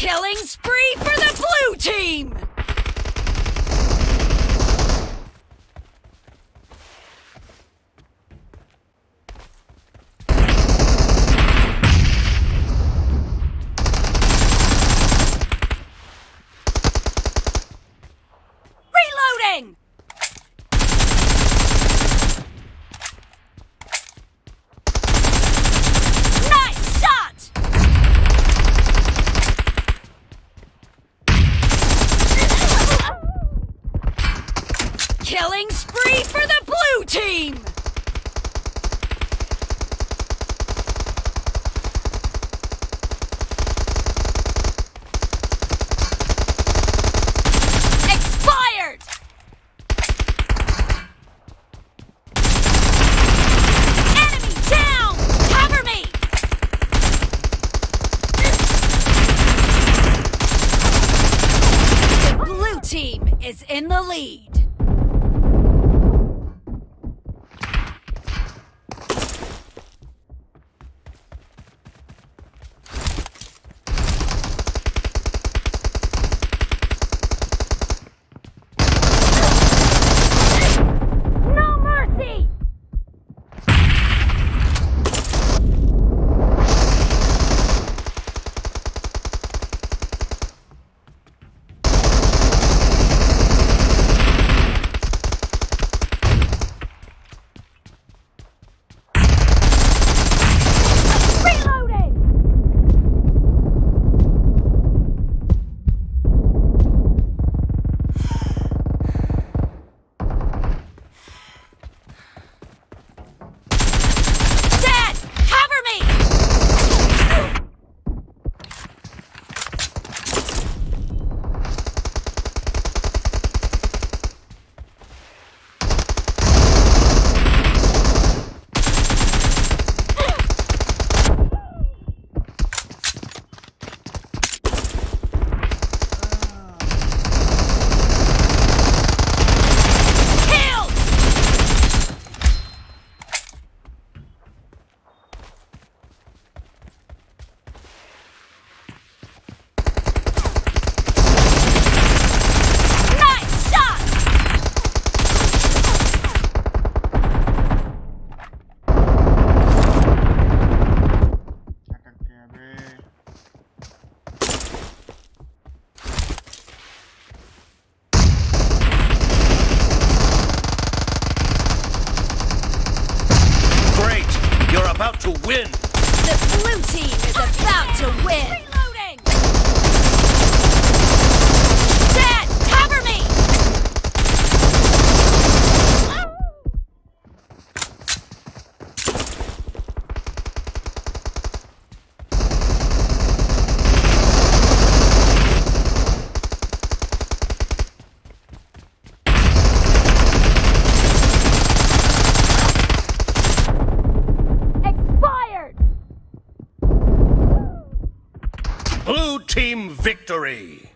Killing spree for the blue team! Killing spree for the blue team! Expired! Enemy down! Cover me! The blue team is in the lead. About to win! The blue team is about to win. Blue team victory!